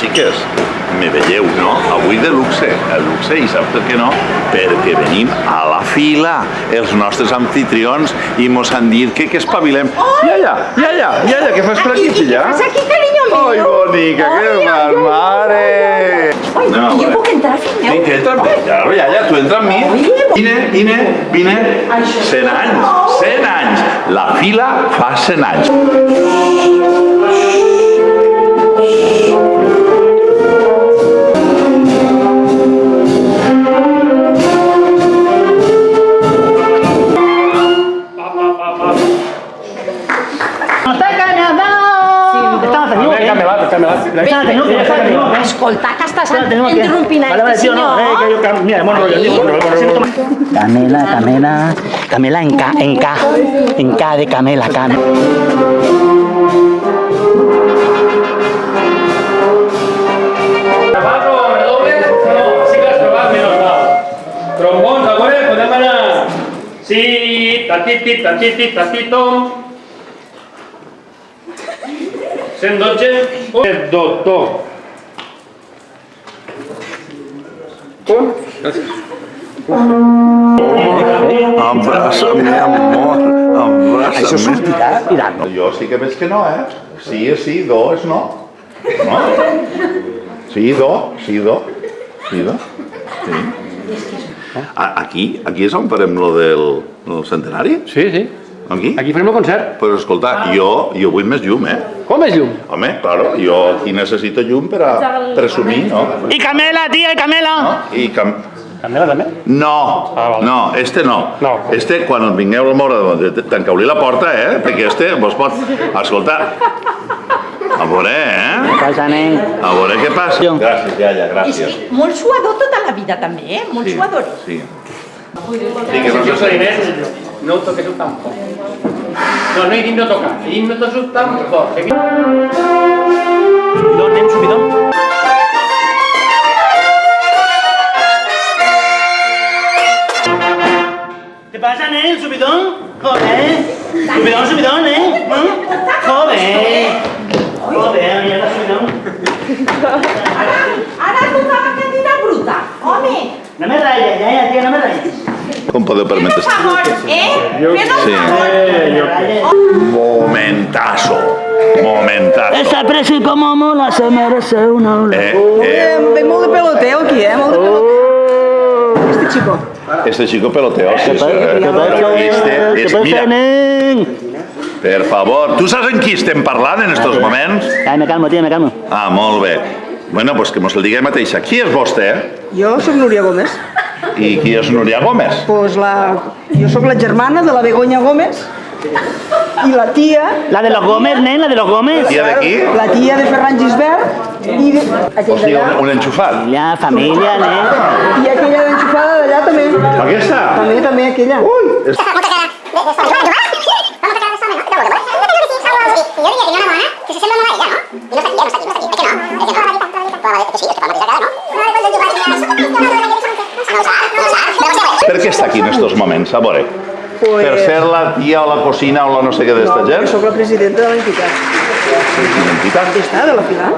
xiques, me veieu, no? Avui de luxe, el luxe, i saps per què no? Perquè venim a la fila els nostres anfitrions i mos han dit que, que espavilem. Iaia, iaia, iaia, què fas per aquí, filla? ¿Qué pasa aquí, cariño mío? Ai, bonica, què Ai, fas, amor. mare? Ai, a jo puc entrar, fill meu? Sí, que entra, claro, ja, ja, tu entra amb mi. Vine, vine, vine. Això. 100 anys, 100 anys. La fila fa 100 anys. Que... Camelat, camelat. Estamos teniendo que... estamos teniendo que- Escolta, que estàs estamos teniendo que- interrompint Vale, vale, este tío, no, eh, que senyor. yo cam- Mira, hemos rollo, tío, bueno, bueno, bueno. Camela, Camela, Camela en K, en K, en K de Camela, Camela. Grabado, redoble, no, sí que has trobat menys mal. Trombons, a veure, podem anar... Sí, tatiti, tatiti, tatito. 112. Un, doctor. Un. Gràcies. Abraça'm, amor, abraça'm. Això sortirà tirant. Jo sí que veig que no, eh? Sí és sí, do és no. No? Sí, do, sí, do. Sí, do. Sí. Aquí, aquí és on farem lo del, del centenari? Sí, sí. Aquí? Aquí farem el concert. Però escolta, jo, jo vull més llum, eh? Com és llum? Home, claro, jo aquí necessito llum per a presumir, no? Y Camela, tía, y Camela. no? I cam... Candela també? No, Ah, vale. no, este no. No. Este, quan vingueu a la mora, tancau-li la porta, eh? Perquè este vos pot... Escolta, a veure, eh? Pasa, nen. A veure què passa. Gràcies, iaia, És gràcies. que molt suador tota la vida també, eh? Molt Sí, suador. sí. Sí, que no se no toques sus tampoco. No, no iris no toca, iris no toca sus tampoco. Subidón, nen, subidón. ¿Te pasa, nen, el subidón? Joder. Subidón, subidón, ¿eh? ¿Mm? Joder. Joder, mierda, subidón. Com podeu fes permetre? un favor, eh? Fes un Sí. favor. Eh. Momentazo. Momentazo. Esa presi como mola se merece una ola. Eh, eh, Ve molt de peloteo aquí, eh? Molt de peloteo. Este chico. este chico peloteo, sí, ¿Qué sí. eh. Este ¿Qué és, pasa, mira, per favor, tu saps en qui estem parlant en estos moments? Ay, me calmo, tío, me calmo. Ah, molt bé. Bueno, pues que mos el diguem mateixa. Qui és vostè? Jo sóc Núria Gómez. I qui és Núria Gómez? Pues la... Jo sóc la germana de la Begoña Gómez i la tia... La de los Gómez, nen, la de los Gómez. Tia d'aquí? La tia de Ferran Gisbert i de... Sigui, un, un enxufat. Familia, familia, nen. I aquella d'enxufada d'allà també. Aquesta? També, també, aquella. Ui, és... Per què està aquí en estos moments? A veure. Pues- Per ser la tia o la cocina o la no sé què d'esta No, gent? jo sóc la presidenta de l'entitat. Identitat? Està, de la Pilar.